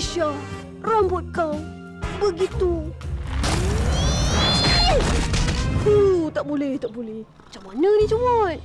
Isha, rambut kau begitu. Huh, tak boleh, tak boleh. Macam mana ni comot?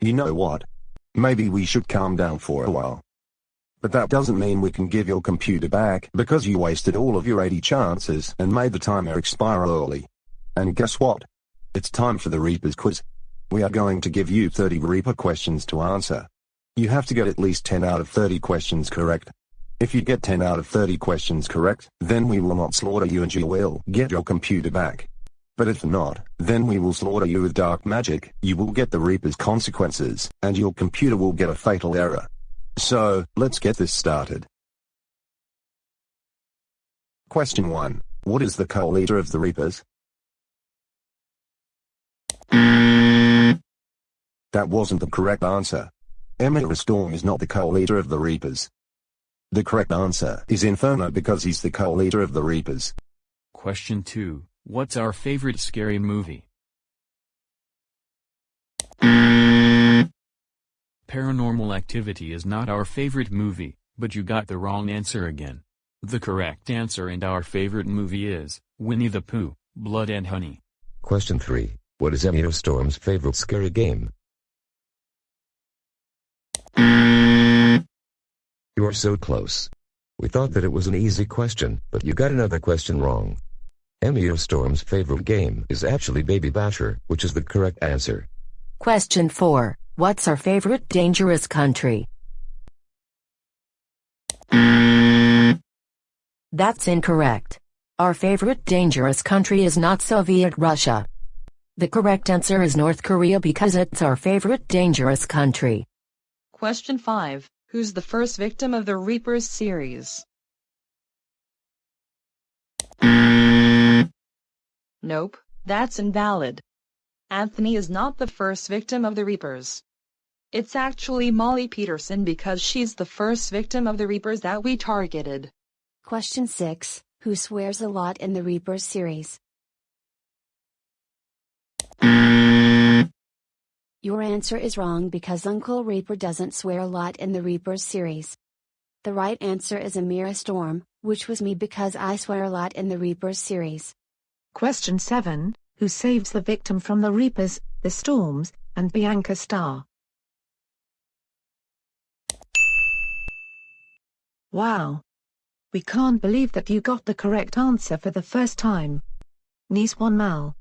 You know what? Maybe we should calm down for a while. But that doesn't mean we can give your computer back because you wasted all of your 80 chances and made the timer expire early. And guess what? It's time for the Reaper's quiz. We are going to give you 30 Reaper questions to answer. You have to get at least 10 out of 30 questions correct. If you get 10 out of 30 questions correct, then we will not slaughter you and you will get your computer back. But if not, then we will slaughter you with dark magic, you will get the Reaper's consequences, and your computer will get a fatal error. So, let's get this started. Question 1. What is the co-leader of the Reapers? That wasn't the correct answer. Emir Storm is not the co-leader of the Reapers. The correct answer is Inferno because he's the co-leader of the Reapers. Question 2. What's our favorite scary movie? Paranormal Activity is not our favorite movie, but you got the wrong answer again. The correct answer and our favorite movie is Winnie the Pooh, Blood and Honey. Question 3. What is Emil Storm's favorite scary game? You are so close. We thought that it was an easy question, but you got another question wrong. Emil Storm's favorite game is actually Baby Basher, which is the correct answer. Question 4. What's our favorite dangerous country? That's incorrect. Our favorite dangerous country is not Soviet Russia. The correct answer is North Korea because it's our favorite dangerous country. Question 5. Who's the first victim of the Reapers series? Nope, that's invalid. Anthony is not the first victim of the Reapers. It's actually Molly Peterson because she's the first victim of the Reapers that we targeted. Question 6 Who swears a lot in the Reapers series? Your answer is wrong because Uncle Reaper doesn't swear a lot in the Reapers series. The right answer is Amira Storm, which was me because I swear a lot in the Reapers series. Question 7 Who saves the victim from the Reapers, the Storms, and Bianca Star? Wow! We can't believe that you got the correct answer for the first time. Nice one Mal.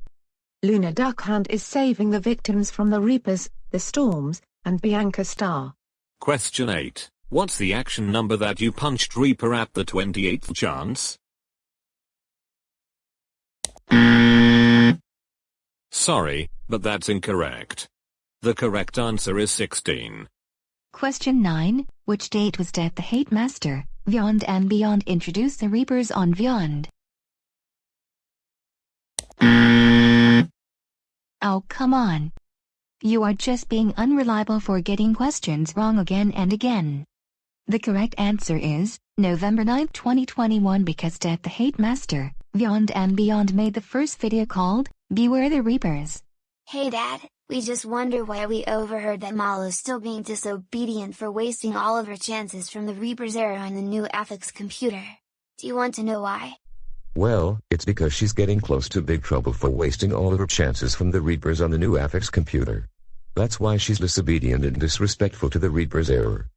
Lana Darkhand is saving the victims from the Reapers, the Storms, and Bianca Star. Question 8. What's the action number that you punched Reaper at the 28th chance? Sorry, but that's incorrect. The correct answer is 16. Question 9. Which date was Death the Hate Master, Beyond and Beyond introduced the Reapers on Beyond? Oh come on. You are just being unreliable for getting questions wrong again and again. The correct answer is, November 9, 2021 because Death the Hate Master, Beyond and Beyond made the first video called, Beware the Reapers. Hey Dad, we just wonder why we overheard that Mal is still being disobedient for wasting all of her chances from the Reaper's era on the new Affix computer. Do you want to know why? Well, it's because she's getting close to big trouble for wasting all of her chances from the Reapers on the new Affix computer. That's why she's disobedient and disrespectful to the Reaper's error.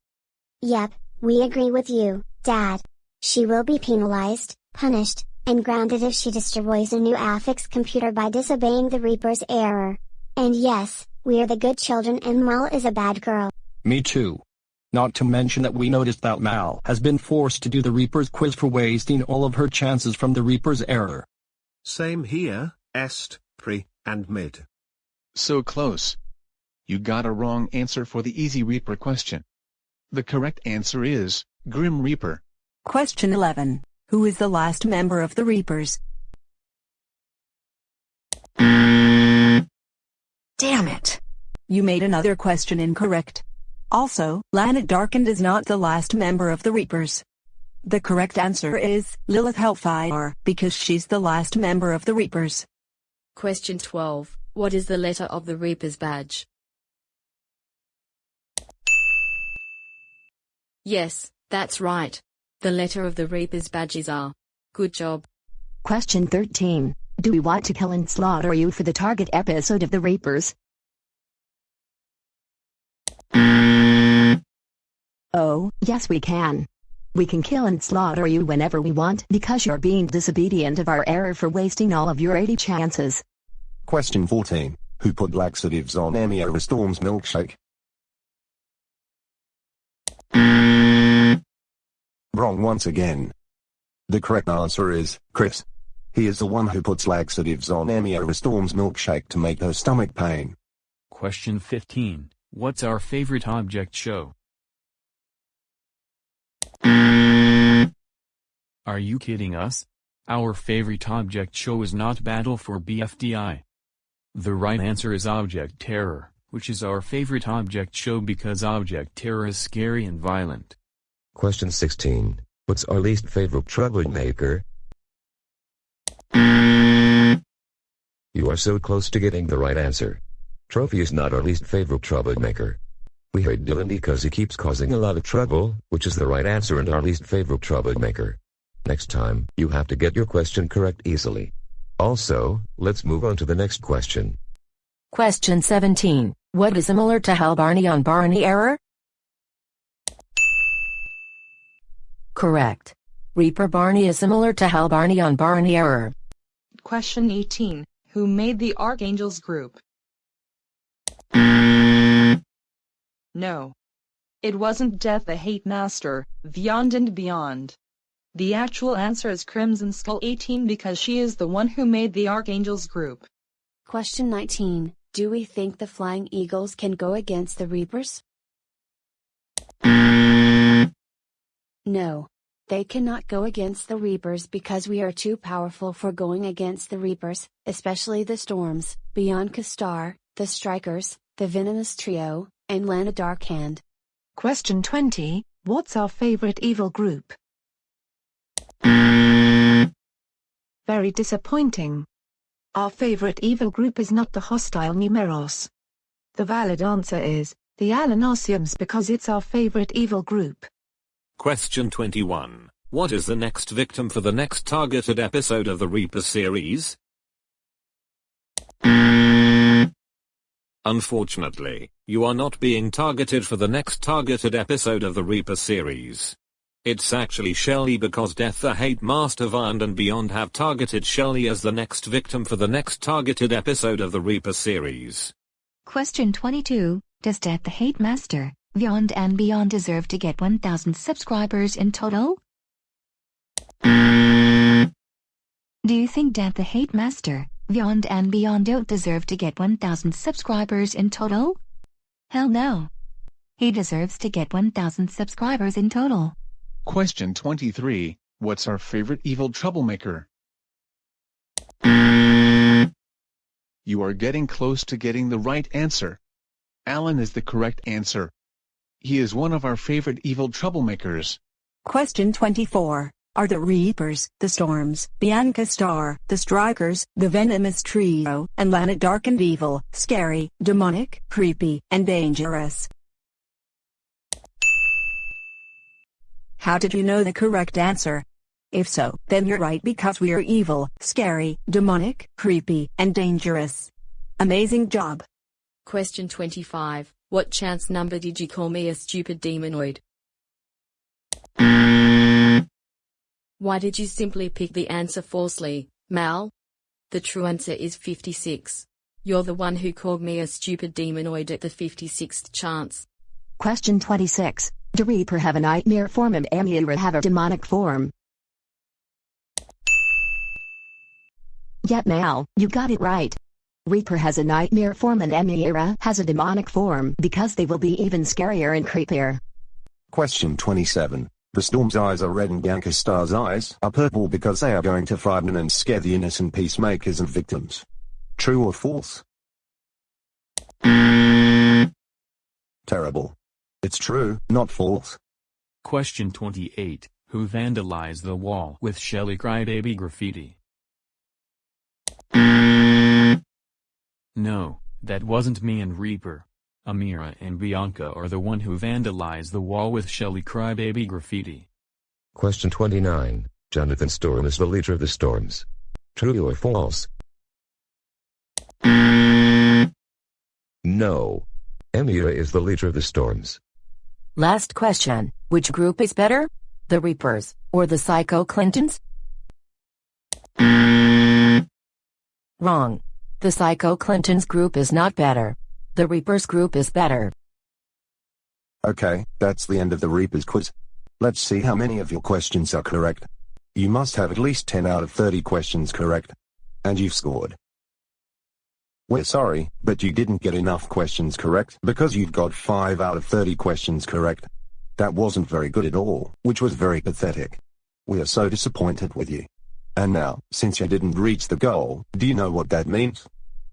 Yep, we agree with you, Dad. She will be penalized, punished, and grounded if she destroys a new Affix computer by disobeying the Reaper's error. And yes, we are the good children and Mal is a bad girl. Me too. Not to mention that we noticed that Mal has been forced to do the Reaper's quiz for wasting all of her chances from the Reaper's error. Same here, Est, Pre, and Mid. So close. You got a wrong answer for the easy Reaper question. The correct answer is, Grim Reaper. Question 11 who is the last member of the Reapers. Damn it! You made another question incorrect. Also, Lana Darkhand is not the last member of the Reapers. The correct answer is Lilith Hellfire, because she's the last member of the Reapers. Question 12. What is the letter of the Reaper's badge? Yes, that's right. The letter of the Reaper's badges are. Good job. Question 13. Do we want to kill and slaughter you for the target episode of The Reapers? Oh, yes we can. We can kill and slaughter you whenever we want because you're being disobedient of our error for wasting all of your 80 chances. Question 14. Who put laxatives on Amira Storm's milkshake? Wrong once again. The correct answer is, Chris. He is the one who puts laxatives on Amira Storm's milkshake to make her stomach pain. Question 15. What's our favorite object show? Are you kidding us? Our favorite object show is not Battle for BFDI. The right answer is Object Terror, which is our favorite object show because Object Terror is scary and violent. Question 16. What's our least favorite troublemaker? You are so close to getting the right answer. Trophy is not our least favorite troublemaker. We hate Dylan because he keeps causing a lot of trouble, which is the right answer and our least favorite troublemaker. Next time, you have to get your question correct easily. Also, let's move on to the next question. Question 17. What is similar to Hal Barney on Barney error? Correct. Reaper Barney is similar to Hal Barney on Barney error. Question 18. Who made the Archangels group? No. It wasn't Death the Hate Master, Beyond and Beyond. The actual answer is Crimson Skull 18 because she is the one who made the Archangels group. Question 19. Do we think the Flying Eagles can go against the Reapers? No. They cannot go against the Reapers because we are too powerful for going against the Reapers, especially the Storms, Bianca Star, the Strikers, the Venomous Trio, and Lana Darkhand. Question 20 What's our favorite evil group? Very disappointing. Our favorite evil group is not the hostile Numeros. The valid answer is the Alanosiums because it's our favorite evil group. Question 21. What is the next victim for the next targeted episode of the Reaper series? Unfortunately, you are not being targeted for the next targeted episode of the Reaper series. It's actually Shelly because Death the Hate Master Beyond and Beyond have targeted Shelly as the next victim for the next targeted episode of the Reaper series. Question 22. Does Death the Hate Master, Beyond and Beyond deserve to get 1000 subscribers in total? Do you think Death the Hate Master, Beyond and Beyond don't deserve to get 1000 subscribers in total? Hell no. He deserves to get 1000 subscribers in total. Question 23. What's our favorite evil troublemaker? You are getting close to getting the right answer. Alan is the correct answer. He is one of our favorite evil troublemakers. Question 24. Are the Reapers, the Storms, Bianca Star, the Strikers, the Venomous Trio, and Lana dark and evil, scary, demonic, creepy, and dangerous? How did you know the correct answer? If so, then you're right because we are evil, scary, demonic, creepy, and dangerous. Amazing job. Question 25. What chance number did you call me a stupid demonoid? Why did you simply pick the answer falsely, Mal? The true answer is 56. You're the one who called me a stupid demonoid at the 56th chance. Question 26. Do Reaper have a nightmare form and Amira have a demonic form? Yep Mal, you got it right. Reaper has a nightmare form and Amira has a demonic form because they will be even scarier and creepier. Question 27. The storm's eyes are red and Bianca Star's eyes are purple because they are going to frighten and scare the innocent peacemakers and victims. True or false? Terrible. It's true, not false. Question 28. Who vandalized the wall with Shelly Crybaby graffiti? No, that wasn't me and Reaper. Amira and Bianca are the one who vandalized the wall with Shelly Crybaby graffiti. Question 29. Jonathan Storm is the leader of the Storms. True or false? No. Amira is the leader of the Storms. Last question. Which group is better? The Reapers, or the Psycho Clintons? Wrong. The Psycho Clintons group is not better. The Reapers group is better. Okay, that's the end of the Reapers quiz. Let's see how many of your questions are correct. You must have at least 10 out of 30 questions correct. And you've scored. We're sorry, but you didn't get enough questions correct because you've got 5 out of 30 questions correct. That wasn't very good at all, which was very pathetic. We are so disappointed with you. And now, since you didn't reach the goal, do you know what that means?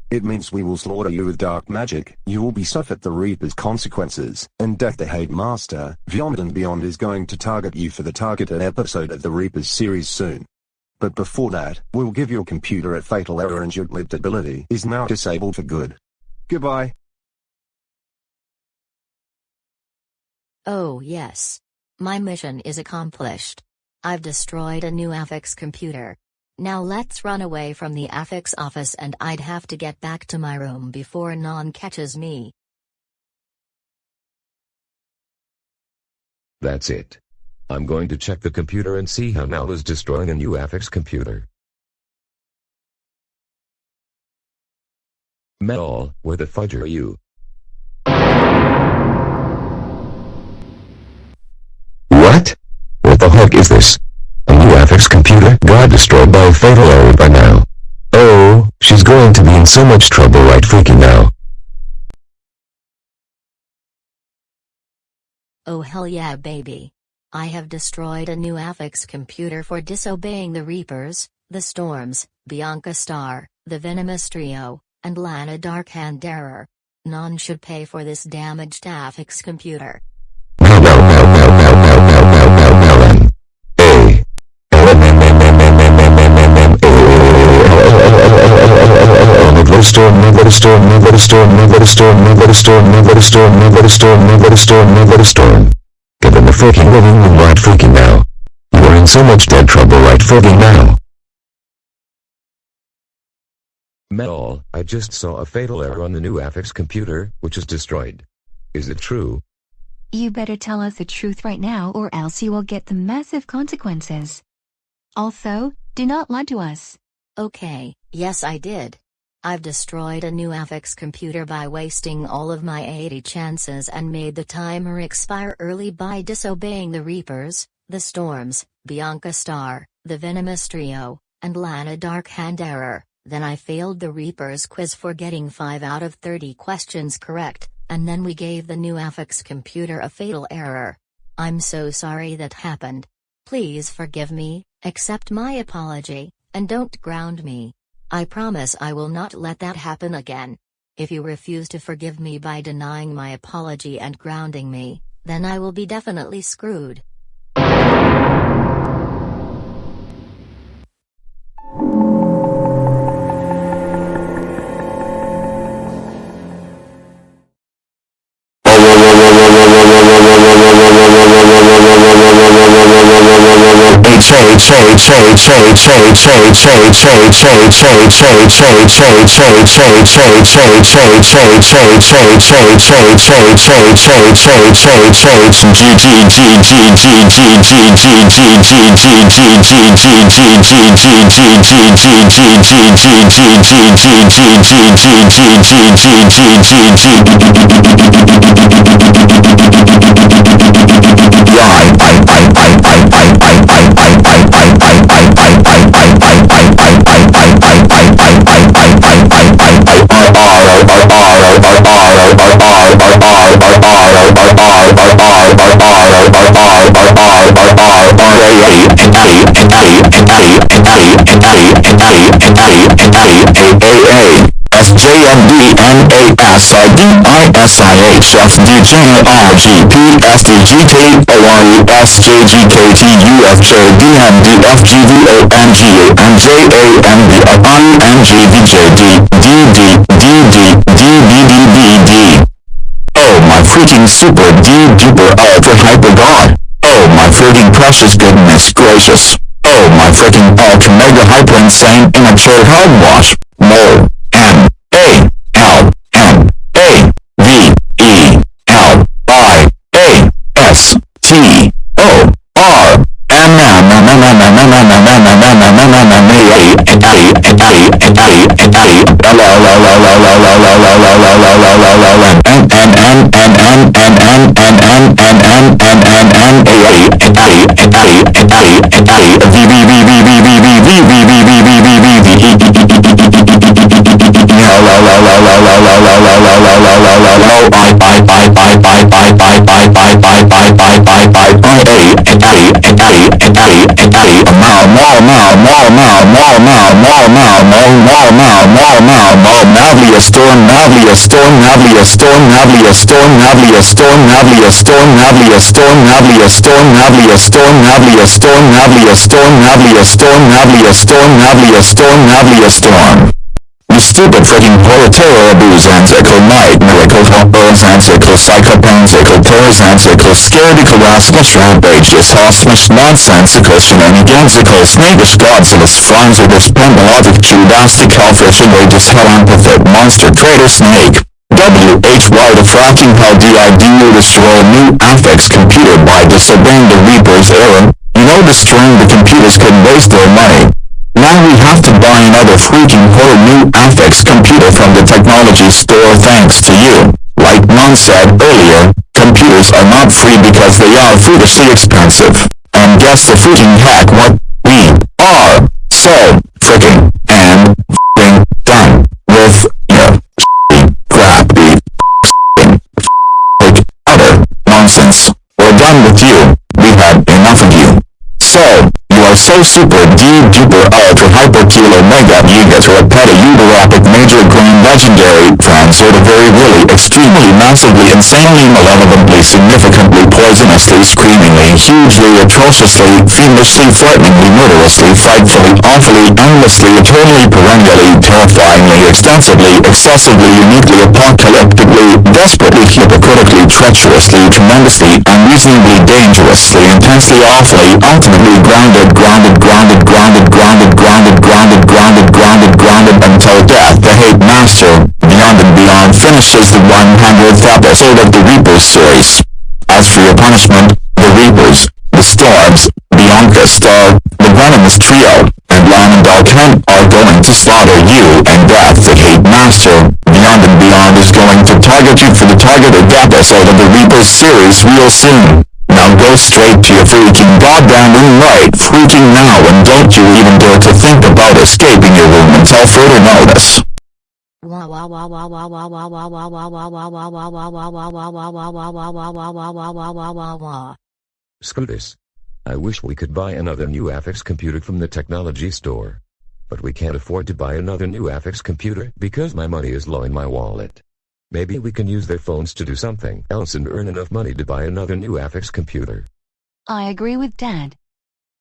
It means we will slaughter you with dark magic, you will be suffered the Reaper's consequences, and Death the Hate Master, Beyond and Beyond is going to target you for the targeted episode of the Reaper's series soon. But before that, we'll give your computer a fatal error and your lived ability is now disabled for good. Goodbye. Oh yes. My mission is accomplished. I've destroyed a new Affix computer. Now let's run away from the Affix office and I'd have to get back to my room before Non catches me. That's it. I'm going to check the computer and see how Mal is destroying a new Affix computer. Mal, where the fudge are you? Is this? A new Affix computer God destroyed by a fatal error by now. Oh, she's going to be in so much trouble right freaking now. Oh hell yeah baby. I have destroyed a new Affix computer for disobeying the Reapers, the Storms, Bianca Star, the Venomous Trio, and Lana Darkhand Error. None should pay for this damaged Affix computer. A storm, move let a storm, move let a storm, move let a storm, move let a storm. Get in the freaking living room right freaking now. You are in so much dead trouble right freaking now. Mel, I just saw a fatal error on the new Affix computer, which is destroyed. Is it true? You better tell us the truth right now or else you will get the massive consequences. Also, do not lie to us. Okay, yes I did. I've destroyed a new Affix computer by wasting all of my 80 chances and made the timer expire early by disobeying the Reapers, the Storms, Bianca Star, the Venomous Trio, and Lana Darkhand Error. Then I failed the Reapers quiz for getting 5 out of 30 questions correct, and then we gave the new Affix computer a fatal error. I'm so sorry that happened. Please forgive me, accept my apology, and don't ground me. I promise I will not let that happen again. If you refuse to forgive me by denying my apology and grounding me, then I will be definitely screwed. I I I I I I I I I D D and Oh my freaking super D duper ultra hyper god. Oh my freaking precious goodness gracious. Oh my freaking ultra mega hyper insane immature hogwash. Mole. Storm. Navlia storm. Navlia storm. Navlia storm. Navlia storm. Navlia storm. Navlia storm. Navlia storm. Navlia storm. Navlia storm. Navlia storm. Navlia storm. Navlia storm. Navlia storm. Navlia storm. Stupid freaking proletariat abuzansical night miracle horizontical psychopansical terrorizantical scaredical rascalish rampageous hostmish nonsensical shenanigansical snakish godzillous franzardus pendologic judastic hellfish outrageous hell empathetic monster traitor snake. WHY the fracking hell DID you destroy new affix computer by disobeying the Reaper's error. You know destroying the computers could waste their money. Now we have to another freaking whole new affix computer from the technology store thanks to you. Like Mon said earlier, computers are not free because they are foolishly expensive. And guess the freaking heck what? We are so freaking and done with your crappy, utter nonsense. We're done with you. We had enough of you. So, you are super D duper ultra hyper kilo mega giga repeta uber epic major grand legendary transorta very really extremely massively insanely malevolently significantly poisonously screamingly hugely atrociously fiendishly frighteningly murderously frightfully awfully endlessly eternally perennially terrifyingly extensively excessively uniquely apocalyptically desperately hypocritically treacherously tremendously unreasonably dangerously intensely awfully ultimately grounded grounded grounded grounded grounded grounded grounded grounded grounded grounded until death the hate master beyond and beyond finishes the 100th episode of the Reapers series. As for your punishment, the Reapers, the Storms, Bianca Star, the Venomous Trio, and Lana Darkhand are going to slaughter you and Death the Hate Master. Beyond and Beyond is going to target you for the targeted episode of the Reapers series real soon. Now go straight to your freaking goddamn room right freaking now and don't you even dare to think about escaping your room until further notice. Scootus. I wish we could buy another new Affix computer from the technology store. But we can't afford to buy another new Affix computer because my money is low in my wallet. Maybe we can use their phones to do something else and earn enough money to buy another new Affix computer. I agree with Dad.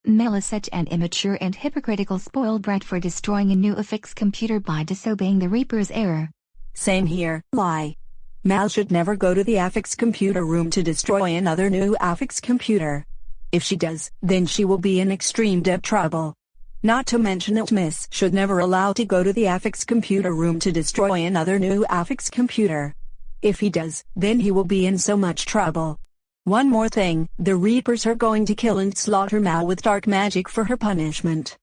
Mel is such an immature and hypocritical spoiled brat for destroying a new affix computer by disobeying the Reaper's error. Same here. Lie. Mal should never go to the affix computer room to destroy another new affix computer. If she does, then she will be in extreme debt trouble. Not to mention that Miss should never allow to go to the affix computer room to destroy another new affix computer. If he does, then he will be in so much trouble. One more thing, the Reapers are going to kill and slaughter Mal with dark magic for her punishment.